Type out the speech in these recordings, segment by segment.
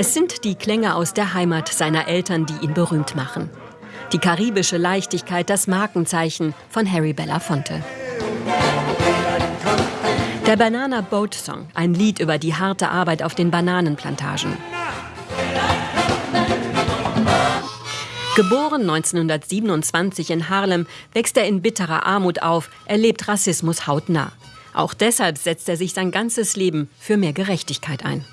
Es sind die Klänge aus der Heimat seiner Eltern, die ihn berühmt machen. Die karibische Leichtigkeit, das Markenzeichen von Harry Belafonte. Der Banana Boat Song, ein Lied über die harte Arbeit auf den Bananenplantagen. Geboren 1927 in Harlem, wächst er in bitterer Armut auf, erlebt Rassismus hautnah. Auch deshalb setzt er sich sein ganzes Leben für mehr Gerechtigkeit ein.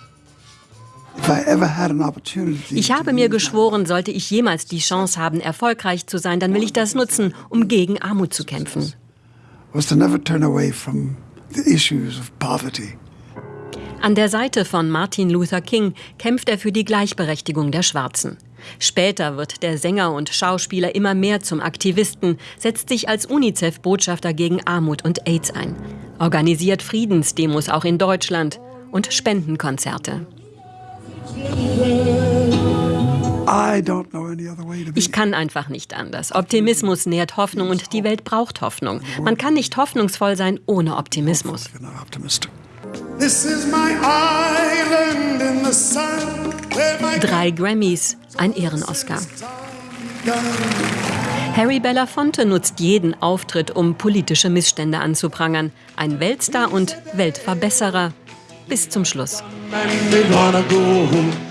Ich habe mir geschworen, sollte ich jemals die Chance haben, erfolgreich zu sein, dann will ich das nutzen, um gegen Armut zu kämpfen. An der Seite von Martin Luther King kämpft er für die Gleichberechtigung der Schwarzen. Später wird der Sänger und Schauspieler immer mehr zum Aktivisten, setzt sich als UNICEF-Botschafter gegen Armut und AIDS ein, organisiert Friedensdemos auch in Deutschland und Spendenkonzerte. Ich kann einfach nicht anders. Optimismus nährt Hoffnung und die Welt braucht Hoffnung. Man kann nicht hoffnungsvoll sein ohne Optimismus. Drei Grammys, ein Ehrenoscar. Harry Belafonte nutzt jeden Auftritt, um politische Missstände anzuprangern. Ein Weltstar und Weltverbesserer bis zum Schluss. And